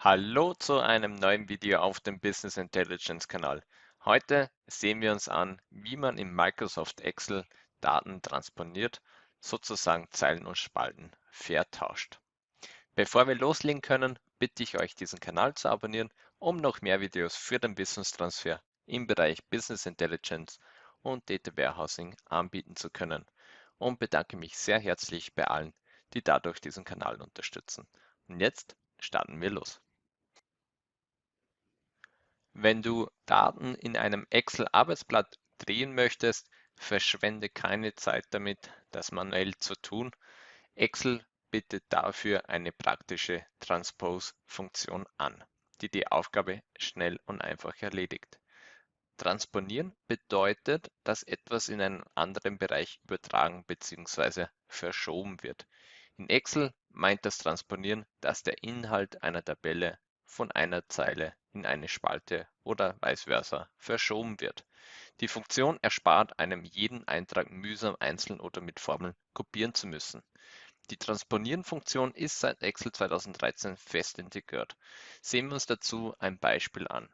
Hallo zu einem neuen Video auf dem Business Intelligence Kanal. Heute sehen wir uns an, wie man in Microsoft Excel Daten transponiert, sozusagen Zeilen und Spalten vertauscht. Bevor wir loslegen können, bitte ich euch diesen Kanal zu abonnieren, um noch mehr Videos für den Wissenstransfer im Bereich Business Intelligence und Data Warehousing anbieten zu können und bedanke mich sehr herzlich bei allen, die dadurch diesen Kanal unterstützen. Und jetzt starten wir los. Wenn du Daten in einem Excel-Arbeitsblatt drehen möchtest, verschwende keine Zeit damit, das manuell zu tun. Excel bietet dafür eine praktische Transpose-Funktion an, die die Aufgabe schnell und einfach erledigt. Transponieren bedeutet, dass etwas in einen anderen Bereich übertragen bzw. verschoben wird. In Excel meint das Transponieren, dass der Inhalt einer Tabelle von einer Zeile in eine Spalte oder vice versa verschoben wird. Die Funktion erspart einem jeden Eintrag mühsam einzeln oder mit Formeln kopieren zu müssen. Die Transponieren-Funktion ist seit Excel 2013 fest integriert. Sehen wir uns dazu ein Beispiel an.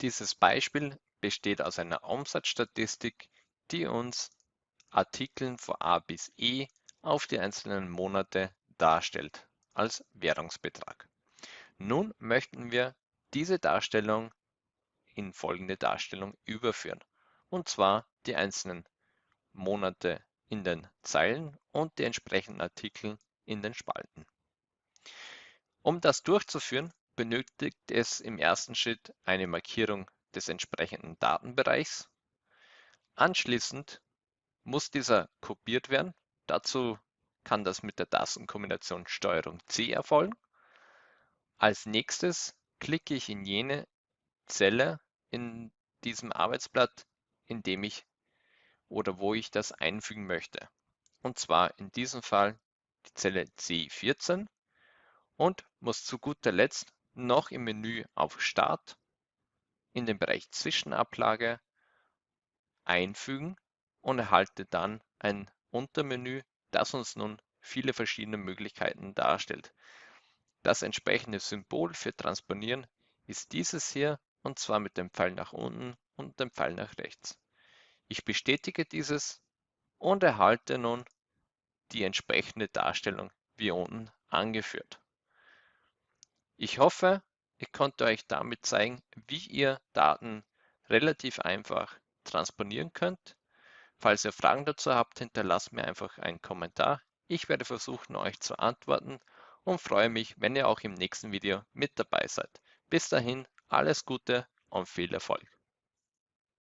Dieses Beispiel besteht aus einer Umsatzstatistik, die uns Artikeln von A bis E auf die einzelnen Monate darstellt als Währungsbetrag. Nun möchten wir diese Darstellung in folgende Darstellung überführen, und zwar die einzelnen Monate in den Zeilen und die entsprechenden Artikel in den Spalten. Um das durchzuführen, benötigt es im ersten Schritt eine Markierung des entsprechenden Datenbereichs. Anschließend muss dieser kopiert werden. Dazu kann das mit der Tastenkombination STRG C erfolgen. Als nächstes klicke ich in jene Zelle in diesem Arbeitsblatt, in dem ich oder wo ich das einfügen möchte. Und zwar in diesem Fall die Zelle C14 und muss zu guter Letzt noch im Menü auf Start in den Bereich Zwischenablage einfügen und erhalte dann ein Untermenü, das uns nun viele verschiedene Möglichkeiten darstellt. Das entsprechende Symbol für Transponieren ist dieses hier und zwar mit dem Pfeil nach unten und dem Pfeil nach rechts. Ich bestätige dieses und erhalte nun die entsprechende Darstellung wie unten angeführt. Ich hoffe, ich konnte euch damit zeigen, wie ihr Daten relativ einfach transponieren könnt. Falls ihr Fragen dazu habt, hinterlasst mir einfach einen Kommentar. Ich werde versuchen, euch zu antworten und freue mich, wenn ihr auch im nächsten Video mit dabei seid. Bis dahin, alles Gute und viel Erfolg.